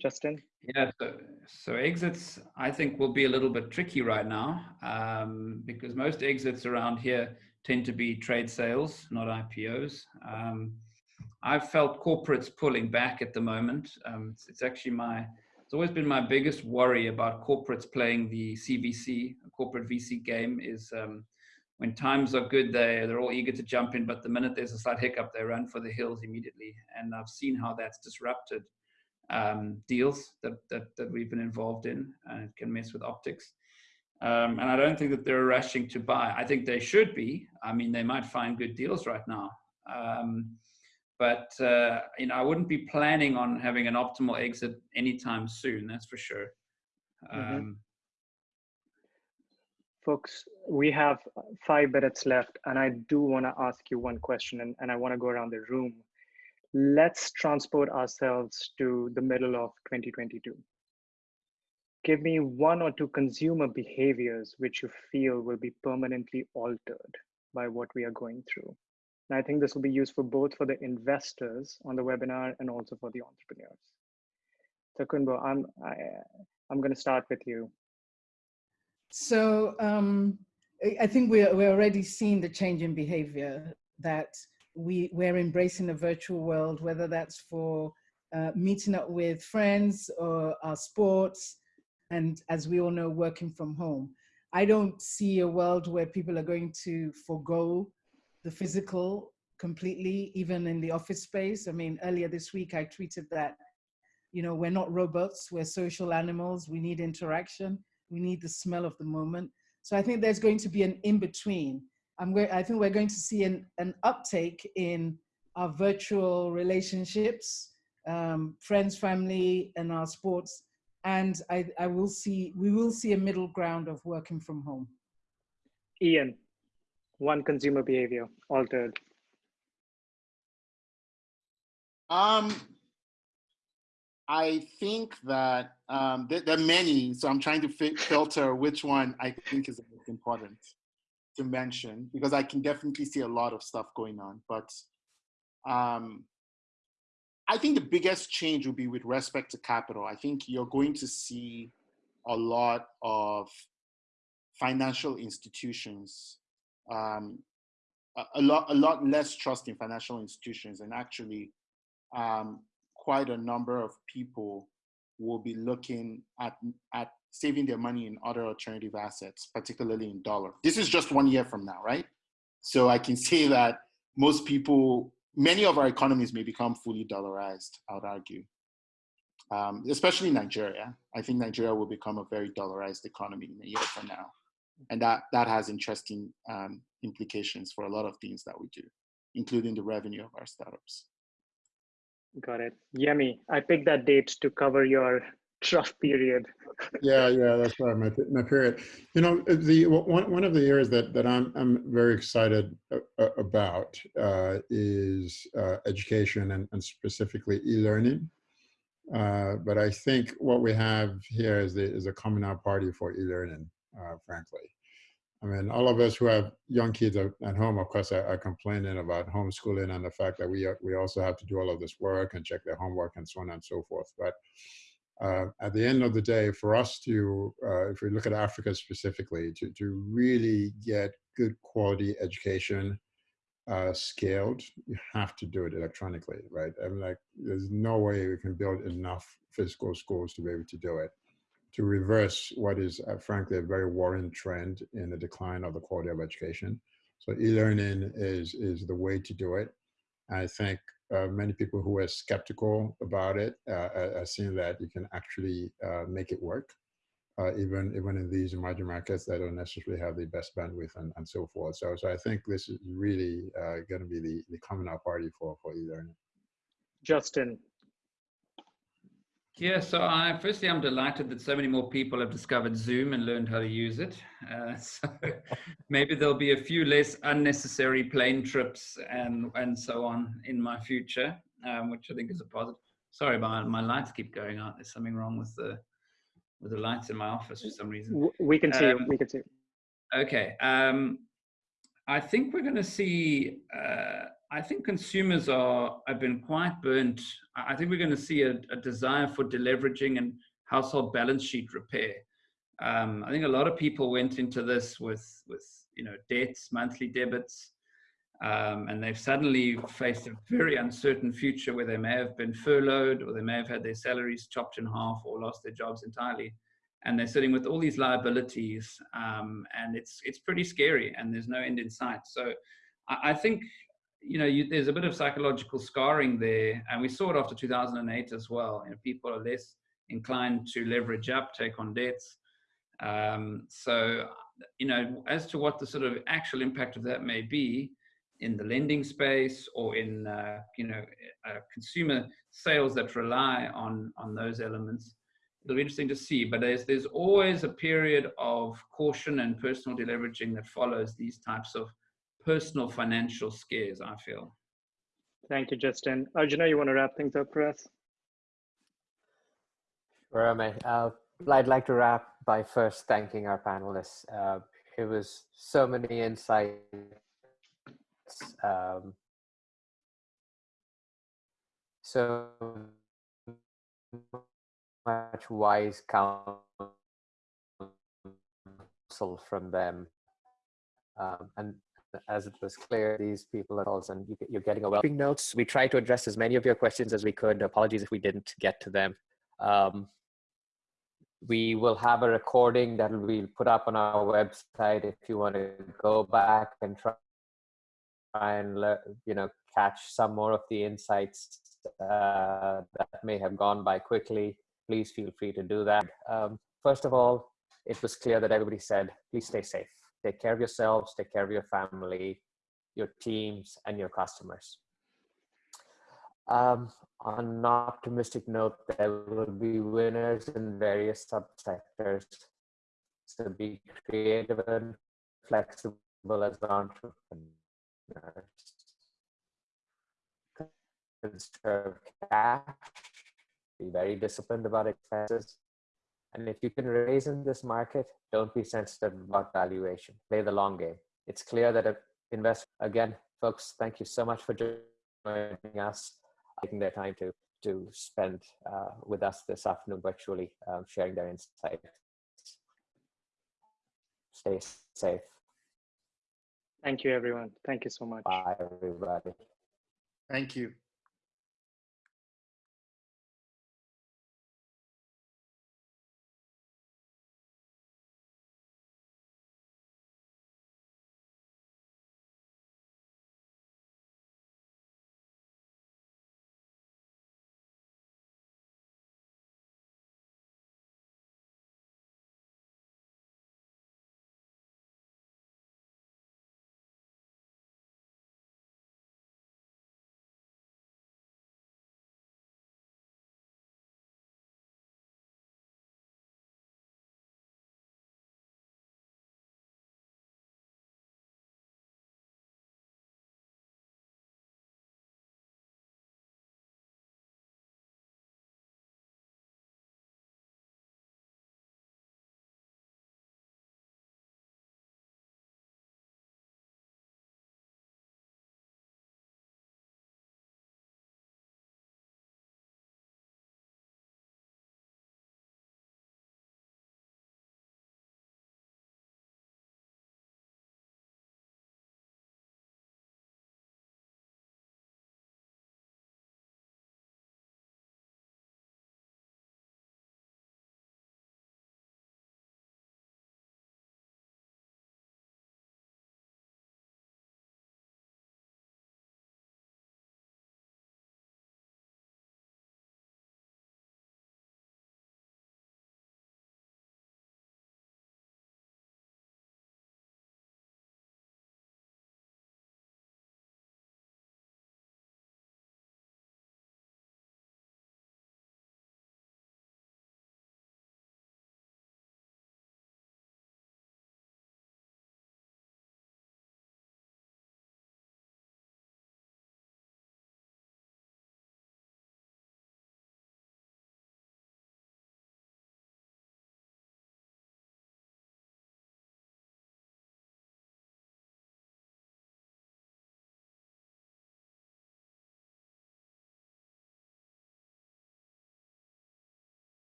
Justin? Yeah, so, so exits, I think, will be a little bit tricky right now um, because most exits around here tend to be trade sales, not IPOs. Um, I've felt corporates pulling back at the moment. Um, it's, it's, actually my, it's always been my biggest worry about corporates playing the CVC, corporate VC game is um, when times are good, they, they're all eager to jump in, but the minute there's a slight hiccup, they run for the hills immediately. And I've seen how that's disrupted um, deals that, that, that we've been involved in, and it can mess with optics. Um, and I don't think that they're rushing to buy. I think they should be. I mean, they might find good deals right now. Um, but uh, you know, I wouldn't be planning on having an optimal exit anytime soon. That's for sure. Mm-hmm. Um, Folks, we have five minutes left, and I do want to ask you one question, and, and I want to go around the room. Let's transport ourselves to the middle of 2022. Give me one or two consumer behaviors which you feel will be permanently altered by what we are going through. And I think this will be useful both for the investors on the webinar and also for the entrepreneurs. So Kunbo, I'm, I, I'm going to start with you. So um, I think we're, we're already seeing the change in behavior that we, we're embracing a virtual world, whether that's for uh, meeting up with friends or our sports, and as we all know, working from home. I don't see a world where people are going to forego the physical completely, even in the office space. I mean, earlier this week, I tweeted that, you know, we're not robots, we're social animals, we need interaction, we need the smell of the moment. So I think there's going to be an in-between. I'm I think we're going to see an, an uptake in our virtual relationships, um, friends, family, and our sports. And I, I will see, we will see a middle ground of working from home. Ian one consumer behavior altered? Um, I think that um, there, there, are many, so I'm trying to filter which one I think is important. to mention because I can definitely see a lot of stuff going on. But um, I think the biggest change will be with respect to capital. I think you're going to see a lot of financial institutions, um, a, lot, a lot less trust in financial institutions, and actually, um, quite a number of people will be looking at at saving their money in other alternative assets, particularly in dollar. This is just one year from now, right? So I can say that most people, many of our economies may become fully dollarized, I would argue. Um, especially Nigeria. I think Nigeria will become a very dollarized economy in a year from now. And that, that has interesting um, implications for a lot of things that we do, including the revenue of our startups. Got it. Yemi. I picked that date to cover your trough period. yeah, yeah, that's right. My my period. You know, the one one of the areas that that I'm I'm very excited about uh, is uh, education and, and specifically e-learning. Uh, but I think what we have here is the is a coming out party for e-learning, uh, frankly. I mean, all of us who have young kids at home, of course, are, are, complaining about homeschooling and the fact that we are, we also have to do all of this work and check their homework and so on and so forth. But uh, at the end of the day, for us to, uh, if we look at Africa specifically, to, to really get good quality education uh, scaled, you have to do it electronically, right? I mean, like, there's no way we can build enough physical schools to be able to do it to reverse what is uh, frankly a very worrying trend in the decline of the quality of education. So e-learning is, is the way to do it. I think uh, many people who are skeptical about it uh, are seeing that you can actually uh, make it work, uh, even even in these emerging markets that don't necessarily have the best bandwidth and, and so forth. So, so I think this is really uh, going to be the, the coming out party for, for e-learning. Justin, yeah, so I firstly I'm delighted that so many more people have discovered Zoom and learned how to use it. Uh, so maybe there'll be a few less unnecessary plane trips and and so on in my future, um, which I think is a positive. Sorry, my my lights keep going out. There's something wrong with the with the lights in my office for some reason. We can see. Um, we can see. Okay. Um, I think we're going to see. Uh, I think consumers are have been quite burnt. I think we're going to see a, a desire for deleveraging and household balance sheet repair. Um, I think a lot of people went into this with with you know debts, monthly debits, um, and they've suddenly faced a very uncertain future where they may have been furloughed or they may have had their salaries chopped in half or lost their jobs entirely and they're sitting with all these liabilities um, and it's it's pretty scary and there's no end in sight so i, I think you know you, there's a bit of psychological scarring there and we saw it after 2008 as well you know, people are less inclined to leverage up take on debts um, so you know as to what the sort of actual impact of that may be in the lending space or in uh, you know uh, consumer sales that rely on on those elements it'll be interesting to see. But there's there's always a period of caution and personal deleveraging that follows these types of personal financial scares. I feel. Thank you, Justin. Arjuna, you want to wrap things up for us? Sure, mate. Uh, I'd like to wrap by first thanking our panelists. Uh, it was so many insights. Um, so much wise counsel from them. Um, and as it was clear, these people are also, and you, are getting a well. Notes. We tried to address as many of your questions as we could. Apologies if we didn't get to them. Um, we will have a recording that will be put up on our website if you want to go back and try and you know catch some more of the insights uh, that may have gone by quickly please feel free to do that. Um, first of all, it was clear that everybody said, please stay safe. Take care of yourselves, take care of your family, your teams, and your customers. Um, on an optimistic note, there will be winners in various subsectors. So be creative and flexible as entrepreneurs. Conserve cash be very disciplined about expenses. And if you can raise in this market, don't be sensitive about valuation. Play the long game. it's clear that a invest again, folks. Thank you so much for joining us, taking their time to to spend uh, with us this afternoon virtually, um, sharing their insights. Stay safe. Thank you, everyone. Thank you so much. Bye, everybody. Thank you.